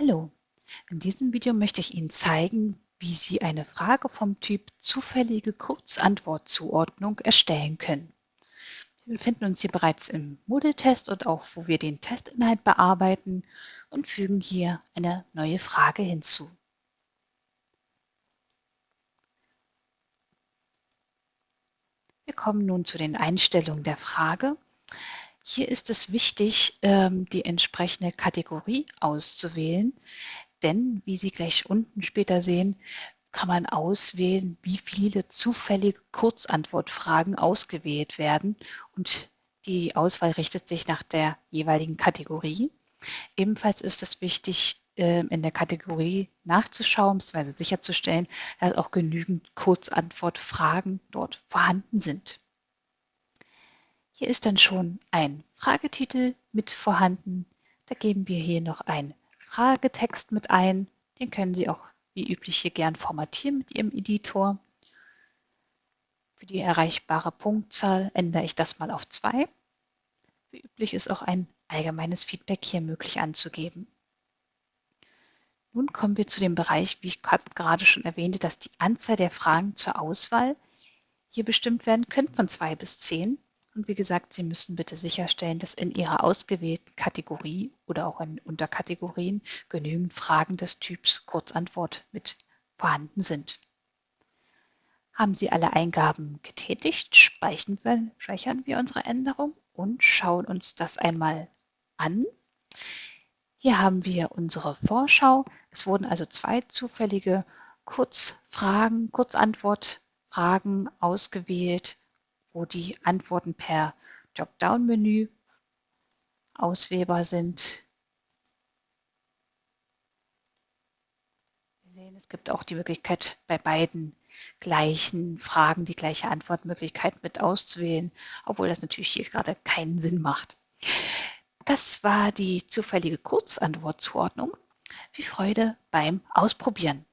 Hallo, in diesem Video möchte ich Ihnen zeigen, wie Sie eine Frage vom Typ zufällige Kurzantwortzuordnung erstellen können. Wir befinden uns hier bereits im Moodle-Test und auch wo wir den Testinhalt bearbeiten und fügen hier eine neue Frage hinzu. Wir kommen nun zu den Einstellungen der Frage hier ist es wichtig, ähm, die entsprechende Kategorie auszuwählen, denn wie Sie gleich unten später sehen, kann man auswählen, wie viele zufällige Kurzantwortfragen ausgewählt werden und die Auswahl richtet sich nach der jeweiligen Kategorie. Ebenfalls ist es wichtig, ähm, in der Kategorie nachzuschauen bzw. sicherzustellen, dass auch genügend Kurzantwortfragen dort vorhanden sind. Hier ist dann schon ein Fragetitel mit vorhanden. Da geben wir hier noch einen Fragetext mit ein. Den können Sie auch wie üblich hier gern formatieren mit Ihrem Editor. Für die erreichbare Punktzahl ändere ich das mal auf 2. Wie üblich ist auch ein allgemeines Feedback hier möglich anzugeben. Nun kommen wir zu dem Bereich, wie ich gerade schon erwähnte, dass die Anzahl der Fragen zur Auswahl hier bestimmt werden können von 2 bis 10. Und wie gesagt, Sie müssen bitte sicherstellen, dass in Ihrer ausgewählten Kategorie oder auch in Unterkategorien genügend Fragen des Typs Kurzantwort mit vorhanden sind. Haben Sie alle Eingaben getätigt, speichern wir, speichern wir unsere Änderung und schauen uns das einmal an. Hier haben wir unsere Vorschau. Es wurden also zwei zufällige Kurzfragen, Kurzantwortfragen ausgewählt wo die Antworten per Dropdown-Menü auswählbar sind. Wir sehen, es gibt auch die Möglichkeit, bei beiden gleichen Fragen die gleiche Antwortmöglichkeit mit auszuwählen, obwohl das natürlich hier gerade keinen Sinn macht. Das war die zufällige Kurzantwortzuordnung. Viel Freude beim Ausprobieren.